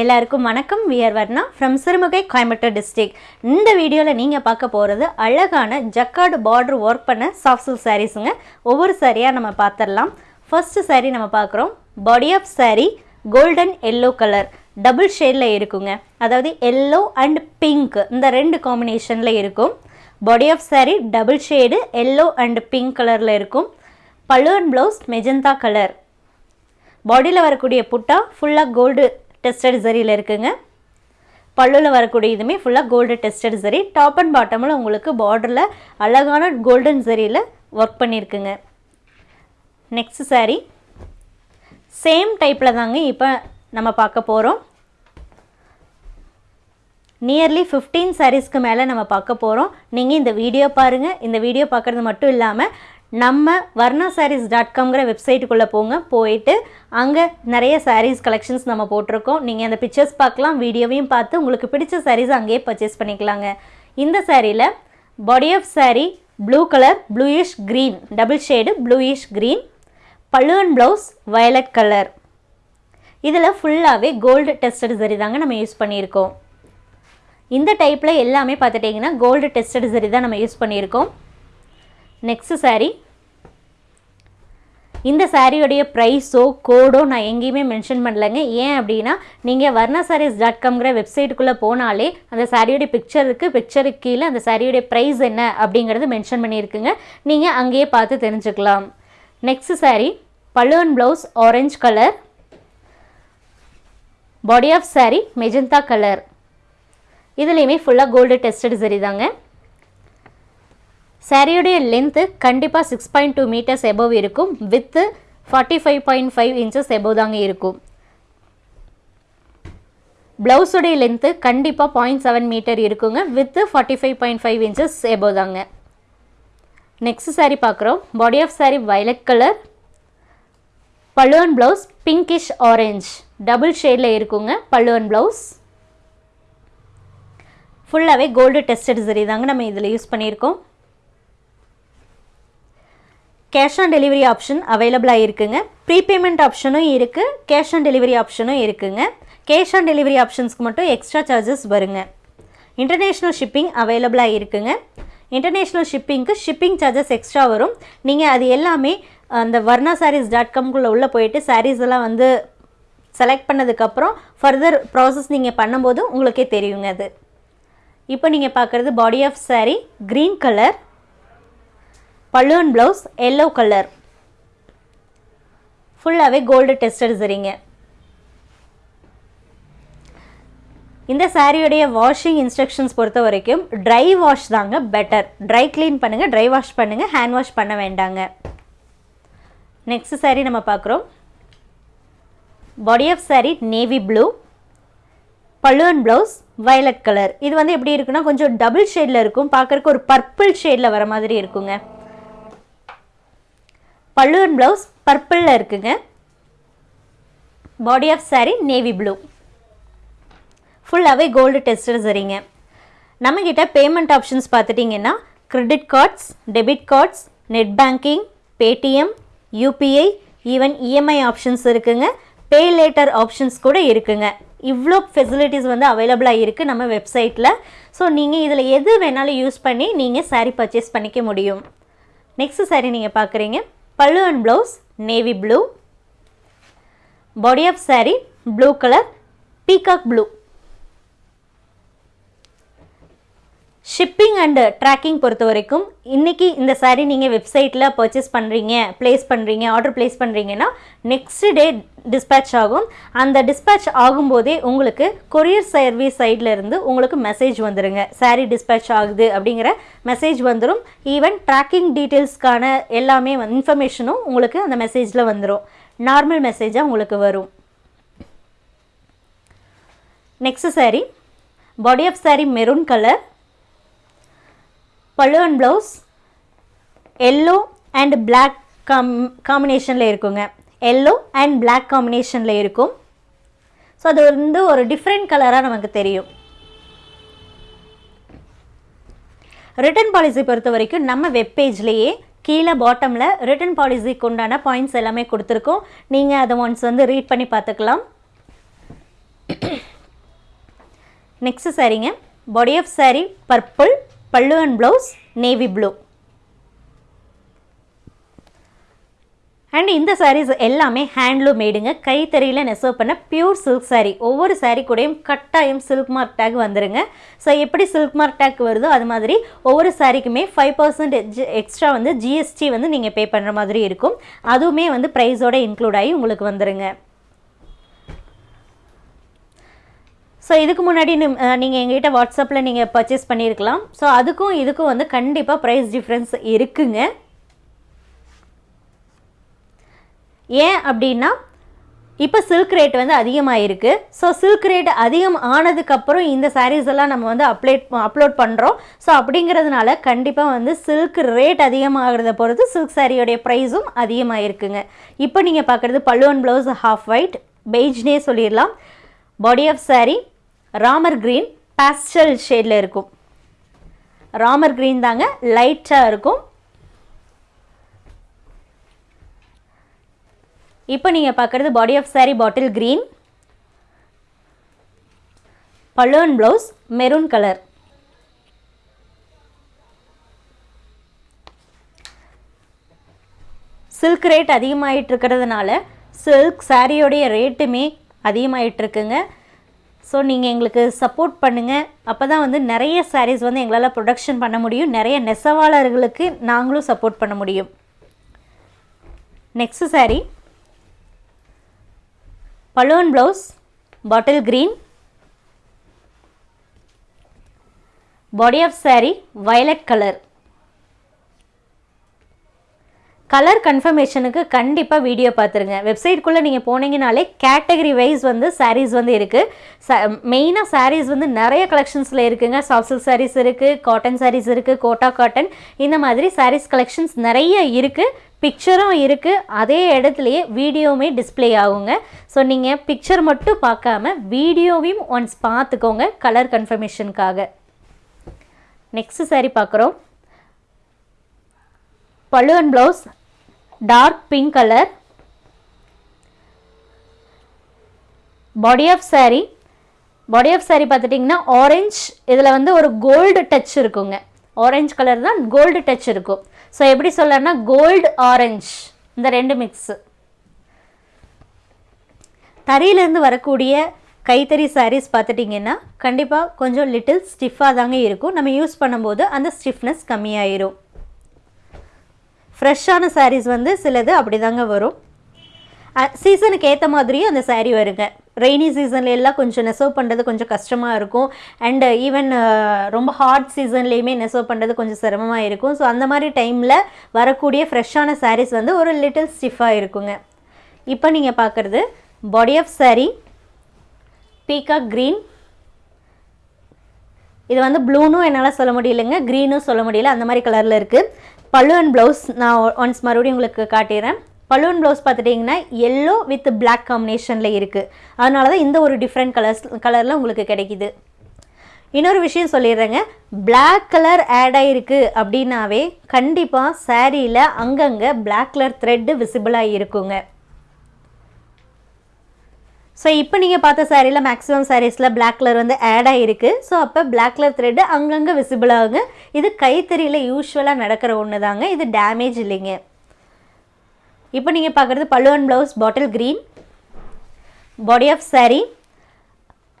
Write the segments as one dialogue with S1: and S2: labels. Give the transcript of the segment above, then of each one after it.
S1: எல்லாருக்கும் வணக்கம். We're Varna from Sirumugai Coimbatore district இந்த வீடியோவில் நீங்கள் பார்க்க போகிறது அழகான ஜக்கார்டு பார்டர் ஒர்க் பண்ண சாஃப்ட் சில்க் சாரீஸுங்க ஒவ்வொரு சாரியாக நம்ம பார்த்துடலாம் ஃபர்ஸ்ட் சாரீ நம்ம பார்க்குறோம். Body of saree golden yellow colour double ஷேடில் இருக்குங்க. அதாவது எல்லோ அண்ட் பிங்க் இந்த ரெண்டு காம்பினேஷனில் இருக்கும். Body of saree double shade yellow and pink கலரில் இருக்கும். பல்லுவன் ப்ளவுஸ் மெஜந்தா கலர் பாடியில் வரக்கூடிய புட்டா ஃபுல்லாக கோல்டு டெஸ்டட் ஜரியில் இருக்குங்க. பல்லுவில் வரக்கூடிய இதுவுமே ஃபுல்லாக gold tested zari top and பாட்டமில் உங்களுக்கு பார்டரில் அழகான கோல்டன் சரியில் ஒர்க் பண்ணியிருக்குங்க நெக்ஸ்ட் saree. சேம் டைப்பில் தாங்க இப்போ நம்ம பார்க்க போகிறோம் நியர்லி ஃபிஃப்டீன் சாரீஸ்க்கு மேலே நம்ம பார்க்க போகிறோம் நீங்கள் இந்த வீடியோ பாருங்கள் இந்த வீடியோ பார்க்குறது மட்டும் இல்லாமல் நம்ம வர்ணா சாரீஸ் டாட் காம்ங்கிற வெப்சைட்டுக்குள்ளே போங்க. போயிட்டு அங்கே நிறைய சாரீஸ் கலெக்ஷன்ஸ் நம்ம போட்டிருக்கோம். நீங்கள் அந்த பிக்சர்ஸ் பார்க்கலாம் வீடியோவையும் பார்த்து உங்களுக்கு பிடிச்ச சாரீஸ் அங்கேயே பர்ச்சேஸ் பண்ணிக்கலாங்க. இந்த சாரியில் body of saree blue colour bluish green double shade bluish green pallu and blouse violet colour இதில் ஃபுல்லாகவே கோல்டு டெஸ்டட் சரி தாங்க நம்ம யூஸ் பண்ணியிருக்கோம். இந்த டைப்பில் எல்லாமே பார்த்துட்டிங்கன்னா கோல்டு டெஸ்டட் சரி தான் நம்ம யூஸ் பண்ணியிருக்கோம். நெக்ஸ்ட் சாரீ இந்த சாரியோடைய ப்ரைஸோ கோடோ நான் எங்கேயுமே மென்ஷன் பண்ணலைங்க. ஏன் அப்படின்னா நீங்கள் வர்ணா சாரீஸ் டாட் காம்ங்கிற வெப்சைட்டுக்குள்ளே போனாலே அந்த சாரியோடைய பிக்சர் இருக்குது பிக்சருக்கு கீழே அந்த சாரியோடைய ப்ரைஸ் என்ன அப்படிங்கிறது மென்ஷன் பண்ணியிருக்குங்க. நீங்கள் அங்கேயே பார்த்து தெரிஞ்சுக்கலாம். Next saree pallu and blouse orange colour body of saree magenta colour இதுலேயுமே ஃபுல்லாக கோல்டு டெஸ்டட் சரி தாங்க. சாரியுடைய லென்த்து கண்டிப்பாக six point two metres above இருக்கும். Width forty five point five inches above தாங்க இருக்கும். ப்ளவுஸுடைய லென்த்து கண்டிப்பாக பாயிண்ட் செவன் மீட்டர் இருக்குங்க. Width forty five point five inches above தாங்க. நெக்ஸ்ட் சாரீ பார்க்குறோம். Body of saree violet colour pallu and blouse pinkish orange double ஷேடில் இருக்குங்க. பல்லுவன் ப்ளவுஸ் ஃபுல்லாகவே கோல்டு டெஸ்டட் சரி தாங்க நம்ம இதில் யூஸ் பண்ணியிருக்கோம். கேஷ் ஆன் டெலிவரி ஆப்ஷன் அவைலபிளாக இருக்குங்க ப்ரீபேமெண்ட் ஆப்ஷனும் இருக்குது கேஷ் ஆன் டெலிவரி ஆப்ஷனும் இருக்குங்க. கேஷ் ஆன் டெலிவரி ஆப்ஷன்ஸ்க்கு மட்டும் எக்ஸ்ட்ரா சார்ஜஸ் வருங்க. இன்டர்நேஷ்னல் ஷிப்பிங் அவைலபிளாக இருக்குங்க இன்டர்நேஷ்னல் ஷிப்பிங்க்கு ஷிப்பிங் சார்ஜஸ் எக்ஸ்ட்ரா வரும். நீங்கள் அது எல்லாமே அந்த வர்ணா சாரீஸ் டாட் காம்குள்ளே உள்ளே போயிட்டு சாரீஸ் எல்லாம் வந்து செலக்ட் பண்ணதுக்கப்புறம் ஃபர்தர் ப்ராசஸ் நீங்கள் பண்ணும்போது உங்களுக்கே தெரியுங்க அது. இப்போ நீங்கள் பார்க்குறது body of saree green colour pallu and blouse yellow colour ஃபுல்லாகவே கோல்டு டெஸ்டட் சரிங்க இந்த சாரியுடைய வாஷிங் இன்ஸ்ட்ரக்ஷன்ஸ் பொறுத்த வரைக்கும் ட்ரை வாஷ் தாங்க பெட்டர் ட்ரை க்ளீன் பண்ணுங்கள் ட்ரை வாஷ் பண்ணுங்கள் ஹேண்ட் வாஷ் பண்ண வேண்டாங்க. நெக்ஸ்ட் சாரீ நம்ம பார்க்குறோம். Body of saree navy blue pallu and blouse violet colour இது வந்து எப்படி இருக்குன்னா கொஞ்சம் டபுள் ஷேடில் இருக்கும். பார்க்குறக்கு ஒரு பர்பிள் ஷேடில் வர மாதிரி இருக்குங்க. பல்லுவன் ப்ளவுஸ் பர்பிளில் இருக்குங்க. Body of saree navy blue ஃபுல்லாகவே கோல்டு டெஸ்டர் சரிங்க நம்மக்கிட்ட பேமெண்ட் ஆப்ஷன்ஸ் பார்த்துட்டிங்கன்னா credit cards debit cards net banking Paytm UPI even EMI options இருக்குங்க. பே லேட்டர் ஆப்ஷன்ஸ் கூட இருக்குங்க. இவ்வளோ ஃபெசிலிட்டிஸ் வந்து அவைலபிளாக இருக்குது நம்ம வெப்சைட்டில் ஸோ நீங்கள் இதில் எது வேணாலும் யூஸ் பண்ணி நீங்கள் சாரீ பர்ச்சேஸ் பண்ணிக்க முடியும். நெக்ஸ்ட் சாரீ நீங்கள் பார்க்குறீங்க. Pallu and blouse navy blue body of saree blue colour peacock blue shipping and tracking uh, பொறுத்த வரைக்கும் இன்றைக்கி இந்த சாரீ நீங்கள் வெப்சைட்டில் பர்ச்சேஸ் பண்ணுறீங்க ப்ளேஸ் பண்ணுறீங்க ஆர்டர் ப்ளேஸ் பண்ணுறீங்கன்னா நெக்ஸ்ட் டே டிஸ்பேட்ச் ஆகும். அந்த டிஸ்பேட்ச் ஆகும்போதே உங்களுக்கு கொரியர் சர்வீஸ் சைடில் இருந்து உங்களுக்கு மெசேஜ் வந்துடுங்க சாரீ டிஸ்பேட்ச் ஆகுது அப்படிங்கிற மெசேஜ் வந்துடும் ஈவன் ட்ராக்கிங் டீட்டெயில்ஸ்க்கான எல்லாமே இன்ஃபர்மேஷனும் உங்களுக்கு அந்த மெசேஜில் வந்துடும் நார்மல் மெசேஜாக உங்களுக்கு வரும். Next saree body of saree maroon colour pallu and blouse yellow and black com காம்பினேஷனில் இருக்குங்க. எல்லோ அண்ட் பிளாக் காம்பினேஷனில் இருக்கும். ஸோ அது வந்து ஒரு டிஃப்ரெண்ட் கலராக நமக்கு தெரியும். ரிட்டர்ன் பாலிசி பொறுத்த வரைக்கும் நம்ம வெப்பேஜ்லேயே கீழே பாட்டமில் ரிட்டர்ன் பாலிசிக்கு உண்டான பாயிண்ட்ஸ் எல்லாமே கொடுத்துருக்கோம். நீங்கள் அதை ஒன்ஸ் வந்து ரீட் பண்ணி பார்த்துக்கலாம். Next சாரீங்க body of saree purple pallu and blouse navy blue and இந்த சாரீஸ் எல்லாமே ஹேண்ட்லூம் மேடுங்க கைத்தறியில் நெசவு பண்ண பியூர் சில்க் சாரீ ஒவ்வொரு சாரீ கூடயும் கட்டாயம் சில்க் மார்க் டேக் வந்துருங்க. ஸோ எப்படி சில்க் மார்க் டேக் வருதோ அது மாதிரி ஒவ்வொரு சாரீக்குமே ஃபைவ் பர்சன்ட் எக்ஸ்ட்ரா வந்து ஜிஎஸ்டி வந்து நீங்கள் பே பண்ணுற மாதிரி இருக்கும். அதுவுமே வந்து ப்ரைஸோட இன்க்ளூட் ஆகி உங்களுக்கு வந்துருங்க. ஸோ இதுக்கு முன்னாடி நீங்கள் எங்ககிட்ட வாட்ஸ்அப்பில் நீங்கள் பர்ச்சேஸ் பண்ணியிருக்கலாம் ஸோ அதுக்கும் இதுக்கும் வந்து கண்டிப்பாக ப்ரைஸ் டிஃப்ரென்ஸ் இருக்குங்க. ஏன் அப்படின்னா இப்போ சில்க் ரேட் வந்து அதிகமாகிருக்கு ஸோ சில்க் ரேட் அதிகம் ஆனதுக்கப்புறம் இந்த சாரீஸ் எல்லாம் நம்ம வந்து அப்ளேட் அப்லோட் பண்ணுறோம் ஸோ அப்படிங்கிறதுனால கண்டிப்பாக வந்து சில்க் ரேட் அதிகமாகிறத பொறுத்து சில்க் சாரியோடைய ப்ரைஸும் அதிகமாகிருக்குங்க இப்போ நீங்கள் பார்க்குறது பல்லுவன் ப்ளவுஸ் ஹாஃப் ஒயிட் பெய்ஜ்னே சொல்லிடலாம். Body of saree Ramar green pastel ஷேடில் இருக்கும். ராமர் க்ரீன் தாங்க லைட்டாக இருக்கும். இப்போ நீங்கள் பார்க்குறது body of saree bottle green pallu and blouse maroon colour silk rate அதிகமாகிட்டு இருக்கிறதுனால சில்க் சாரியோடைய ரேட்டுமே அதிகமாகிட்டு இருக்குங்க. ஸோ நீங்கள் எங்களுக்கு சப்போர்ட் பண்ணுங்கள் அப்போ தான் வந்து நிறைய சாரீஸ் வந்து எங்களால் ப்ரொடக்ஷன் பண்ண முடியும். நிறைய நெசவாளர்களுக்கு நாங்களும் சப்போர்ட் பண்ண முடியும். Next saree pallu and blouse bottle green body of saree violet colour colour கன்ஃபர்மேஷனுக்கு கண்டிப்பாக வீடியோ பார்த்துருங்க வெப்சைட்குள்ளே நீங்கள் போனீங்கனாலே கேட்டகரி வைஸ் வந்து சாரீஸ் வந்து இருக்குது ச மெயினாக சாரீஸ் வந்து நிறைய கலெக்ஷன்ஸில் இருக்குங்க. சாஃப்ட் சில்க் இருக்குது காட்டன் சாரீஸ் இருக்குது கோட்டா காட்டன் இந்த மாதிரி சாரீஸ் கலெக்ஷன்ஸ் நிறைய இருக்குது பிக்சரும் இருக்குது அதே இடத்துலையே வீடியோவுமே டிஸ்ப்ளே ஆகுங்க. ஸோ நீங்கள் பிக்சர் மட்டும் பார்க்காம வீடியோவையும் ஒன்ஸ் பார்த்துக்கோங்க கலர் கன்ஃபர்மேஷனுக்காக நெக்ஸ்ட் saree பார்க்குறோம். Pallu and blouse dark pink colour body of saree. Body of saree பார்த்துட்டிங்கன்னா ஆரஞ்ச் இதில் வந்து ஒரு கோல்டு டச் இருக்குங்க. ஆரஞ்ச் கலர் தான் கோல்டு டச் இருக்கும். ஸோ எப்படி சொல்லனா கோல்டு ஆரஞ்ச் இந்த ரெண்டு மிக்ஸு தறியிலேருந்து வரக்கூடிய கைத்தறி சாரீஸ் பார்த்துட்டிங்கன்னா கண்டிப்பாக கொஞ்சம் லிட்டில் ஸ்டிஃபாக தாங்க இருக்கும். நம்ம யூஸ் பண்ணும்போது அந்த ஸ்டிஃப்னஸ் கம்மியாயிரும். ஃப்ரெஷ்ஷான சாரீஸ் வந்து சிலது அப்படி தாங்க வரும் சீசனுக்கு ஏற்ற மாதிரியும் அந்த சாரீ வருங்க. ரெய்னி சீசன்ல எல்லாம் கொஞ்சம் நெசவு பண்ணுறது கொஞ்சம் கஷ்டமாக இருக்கும். அண்டு ஈவன் ரொம்ப ஹாட் சீசன்லேயுமே நெசவு பண்ணுறது கொஞ்சம் சிரமமாக இருக்கும். ஸோ அந்த மாதிரி டைமில் வரக்கூடிய ஃப்ரெஷ்ஷான சாரீஸ் வந்து ஒரு லிட்டில் ஸ்டிஃபாக இருக்குங்க. இப்போ நீங்கள் பார்க்குறது body of saree peacock green இது வந்து ப்ளூனும் என்னால் சொல்ல முடியலைங்க க்ரீனும் சொல்ல முடியல. அந்த மாதிரி கலரில் இருக்குது பல்லு அண்ட் ப்ளவுஸ் நான் ஒன்ஸ் மறுபடியும் உங்களுக்கு காட்டிடுறேன். பலூன் ப்ளவுஸ் பார்த்துட்டிங்கன்னா எல்லோ வித் பிளாக் காம்பினேஷனில் இருக்குது அதனால தான் இந்த ஒரு டிஃப்ரெண்ட் கலர்ஸ் கலரில் உங்களுக்கு கிடைக்கிது. இன்னொரு விஷயம் சொல்லிடுறேங்க. பிளாக் கலர் ஆட் ஆகிருக்கு அப்படின்னாவே கண்டிப்பாக சாரியில் அங்கங்கே பிளாக் கலர் த்ரெட்டு விசிபிளாக இருக்குங்க. ஸோ இப்போ நீங்கள் பார்த்த சாரியில் மேக்ஸிமம் சாரீஸில் பிளாக் கலர் வந்து ஆட் ஆகிருக்கு ஸோ அப்போ பிளாக் கலர் த்ரெட்டு அங்கங்கே விசிபிள் ஆகுங்க. இது கைத்தறியில் யூஸ்வலாக நடக்கிற ஒன்று தாங்க இது டேமேஜ் இல்லைங்க. இப்போ நீங்கள் பார்க்குறது pallu and blouse bottle green body of saree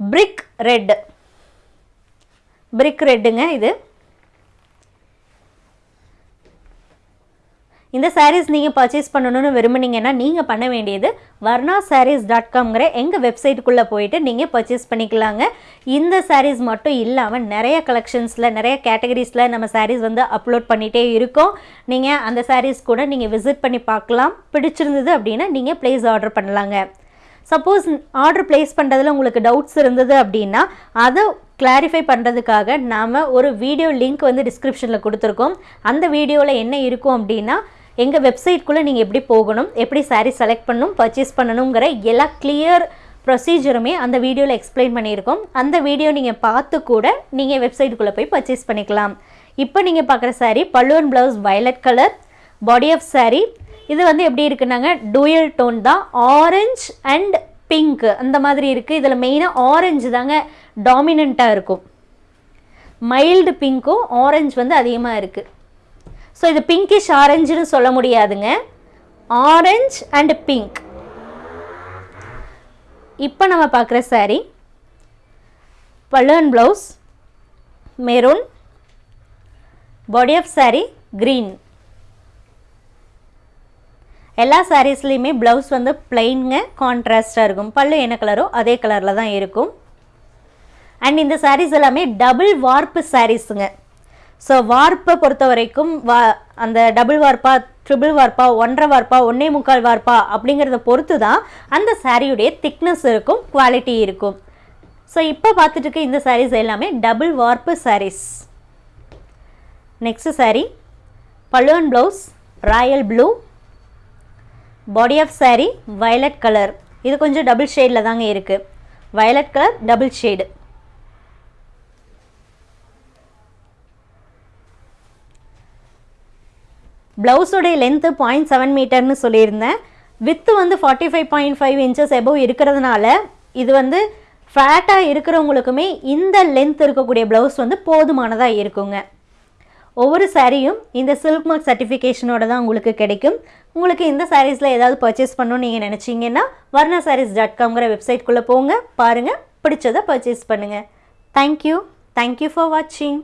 S1: brick red brick ரெட்டுங்க இது. இந்த சாரீஸ் நீங்கள் பர்ச்சேஸ் பண்ணணும்னு விரும்புனீங்கன்னா நீங்கள் பண்ண வேண்டியது வர்ணா சாரீஸ் டாட் காம்ங்கிற எங்கள் வெப்சைட்டுக்குள்ளே போயிட்டு நீங்கள் பர்ச்சேஸ் பண்ணிக்கலாங்க. இந்த சாரீஸ் மட்டும் இல்லாமல் நிறைய கலெக்ஷன்ஸில் நிறைய கேட்டகரிஸில் நம்ம சாரீஸ் வந்து அப்லோட் பண்ணிகிட்டே இருக்கோம். நீங்கள் அந்த சாரீஸ் கூட நீங்கள் விசிட் பண்ணி பார்க்கலாம். பிடிச்சிருந்தது அப்படின்னா நீங்கள் ப்ளேஸ் ஆர்டர் பண்ணலாங்க. சப்போஸ் ஆர்டர் ப்ளேஸ் பண்ணுறதுல உங்களுக்கு டவுட்ஸ் இருந்தது அப்படின்னா அதை கிளாரிஃபை பண்ணுறதுக்காக நாம் ஒரு வீடியோ லிங்க் வந்து டிஸ்கிரிப்ஷனில் கொடுத்துருக்கோம். அந்த வீடியோவில் என்ன இருக்கும் அப்படின்னா எங்கள் வெப்சைட்குள்ளே நீங்கள் எப்படி போகணும் எப்படி சாரீ செலக்ட் பண்ணணும் பர்ச்சேஸ் பண்ணணுங்கிற எல்லா கிளியர் ப்ரொசீஜருமே அந்த வீடியோவில் எக்ஸ்பிளைன் பண்ணியிருக்கோம். அந்த வீடியோ நீங்கள் பார்த்து கூட நீங்கள் வெப்சைட்டுக்குள்ளே போய் பர்ச்சேஸ் பண்ணிக்கலாம். இப்போ நீங்கள் பார்க்குற saree pallu and blouse violet colour body of saree இது வந்து எப்படி இருக்குன்னாங்க டூயல் டோன் தான் ஆரஞ்ச் அண்ட் பிங்க் அந்த மாதிரி இருக்குது இதில் மெயினாக ஆரஞ்சு தாங்க டாமினண்ட்டாக இருக்கும். மைல்டு பிங்க்கும் ஆரஞ்ச் வந்து அதிகமாக இருக்குது ஸோ இது பிங்கிஷ் ஆரஞ்சுன்னு சொல்ல முடியாதுங்க. ஆரஞ்ச் அண்ட் பிங்க் இப்போ நம்ம பார்க்குற saree pallu and blouse maroon body of saree green எல்லா சாரீஸ்லேயுமே ப்ளவுஸ் வந்து பிளைனுங்க கான்ட்ராஸ்டாக இருக்கும். பல்லு என்ன கலரோ அதே கலரில் தான் இருக்கும். அண்ட் இந்த சாரீஸ் எல்லாமே டபுள் வார்ப்பு சாரீஸுங்க ஸோ வார்ப்பை பொறுத்த வரைக்கும் வா அந்த டபுள் வார்ப்பா ட்ரிபிள் வார்ப்பா ஒன்றரை வார்ப்பா ஒன்றே முக்கால் வார்ப்பா அப்படிங்கிறத பொறுத்து தான் அந்த சாரியுடைய திக்னஸ் இருக்கும் குவாலிட்டி இருக்கும். ஸோ இப்போ பார்த்துட்டு இருக்க இந்த சாரீஸ் எல்லாமே டபுள் வார்ப்பு sarees next saree pallu and blouse royal blue body of saree violet colour இது கொஞ்சம் டபுள் ஷேடில் தாங்க இருக்குது வயலட் கலர் டபுள் ஷேடு ப்ளவுஸோடைய லென்த்து பாயிண்ட் செவன் மீட்டர்னு சொல்லியிருந்தேன். வித்து வந்து forty five point five inches above இருக்கிறதுனால இது வந்து ஃபேட்டாக இருக்கிறவங்களுக்குமே இந்த லென்த் இருக்கக்கூடிய ப்ளவுஸ் வந்து போதுமானதாக இருக்குங்க. ஒவ்வொரு சாரியும் இந்த சில்க் மார்க் சர்டிஃபிகேஷனோட தான் உங்களுக்கு கிடைக்கும். உங்களுக்கு இந்த சாரீஸில் ஏதாவது பர்ச்சேஸ் பண்ணணும்னு நீங்கள் நினச்சிங்கன்னா வர்ணா சாரீஸ் டாட் காம்ங்கிற வெப்சைட்குள்ளே போங்க. பாருங்கள் பிடிச்சதை பர்ச்சேஸ் பண்ணுங்கள் தேங்க்யூ தேங்க்யூ ஃபார் வாட்சிங்